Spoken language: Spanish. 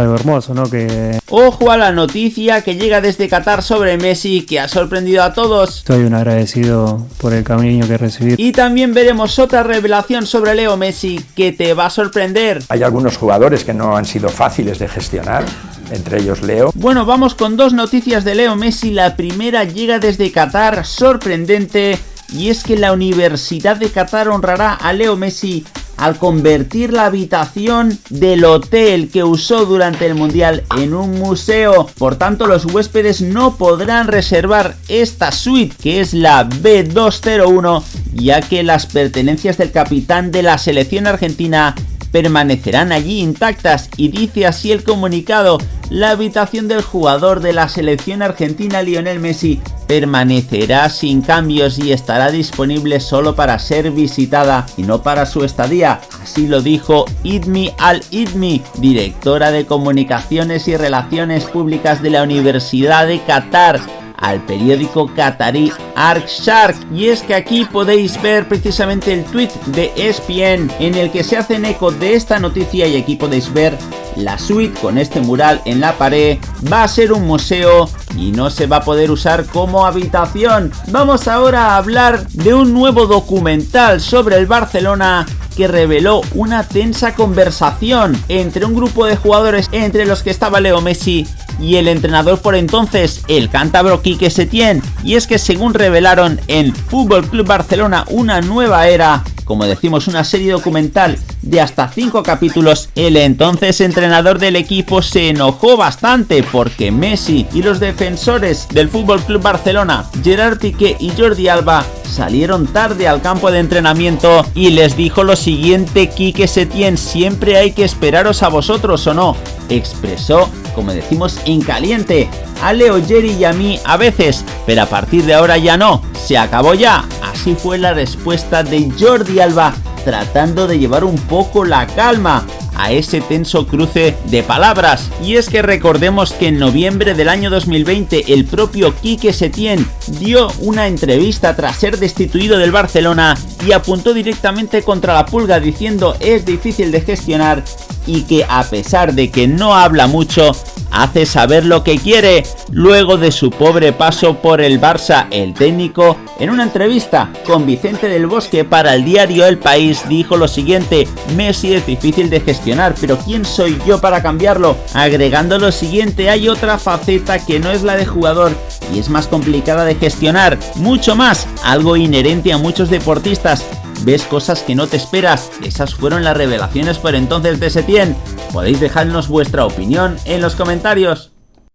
algo hermoso, ¿no? Que Ojo a la noticia que llega desde Qatar sobre Messi que ha sorprendido a todos. estoy un agradecido por el cariño que recibí. Y también veremos otra revelación sobre Leo Messi que te va a sorprender. Hay algunos jugadores que no han sido fáciles de gestionar, entre ellos Leo. Bueno, vamos con dos noticias de Leo Messi. La primera llega desde Qatar, sorprendente, y es que la Universidad de Qatar honrará a Leo Messi al convertir la habitación del hotel que usó durante el Mundial en un museo. Por tanto, los huéspedes no podrán reservar esta suite, que es la B201, ya que las pertenencias del capitán de la selección argentina permanecerán allí intactas y dice así el comunicado, la habitación del jugador de la selección argentina Lionel Messi permanecerá sin cambios y estará disponible solo para ser visitada y no para su estadía, así lo dijo Idmi Al-Idmi, directora de comunicaciones y relaciones públicas de la Universidad de Qatar, al periódico qatarí Shark y es que aquí podéis ver precisamente el tweet de ESPN en el que se hacen eco de esta noticia y aquí podéis ver la suite con este mural en la pared va a ser un museo y no se va a poder usar como habitación. Vamos ahora a hablar de un nuevo documental sobre el Barcelona que reveló una tensa conversación entre un grupo de jugadores entre los que estaba Leo Messi y el entrenador por entonces, el cántabro Quique Setién. Y es que según revelaron en Fútbol Club Barcelona una nueva era, como decimos una serie documental de hasta 5 capítulos, el entonces entrenador del equipo se enojó bastante porque Messi y los defensores del Club Barcelona, Gerard Piqué y Jordi Alba, salieron tarde al campo de entrenamiento y les dijo lo siguiente Quique Setién, siempre hay que esperaros a vosotros o no, expresó como decimos en caliente, a Leo Jerry y a mí a veces, pero a partir de ahora ya no, se acabó ya. Así fue la respuesta de Jordi Alba tratando de llevar un poco la calma a ese tenso cruce de palabras. Y es que recordemos que en noviembre del año 2020 el propio Quique Setién dio una entrevista tras ser destituido del Barcelona y apuntó directamente contra la pulga diciendo es difícil de gestionar y que a pesar de que no habla mucho, hace saber lo que quiere. Luego de su pobre paso por el Barça, el técnico, en una entrevista con Vicente del Bosque para el diario El País, dijo lo siguiente, Messi es difícil de gestionar, pero ¿quién soy yo para cambiarlo? Agregando lo siguiente, hay otra faceta que no es la de jugador y es más complicada de gestionar, mucho más, algo inherente a muchos deportistas, ves cosas que no te esperas. Esas fueron las revelaciones por entonces de Setién. Podéis dejarnos vuestra opinión en los comentarios.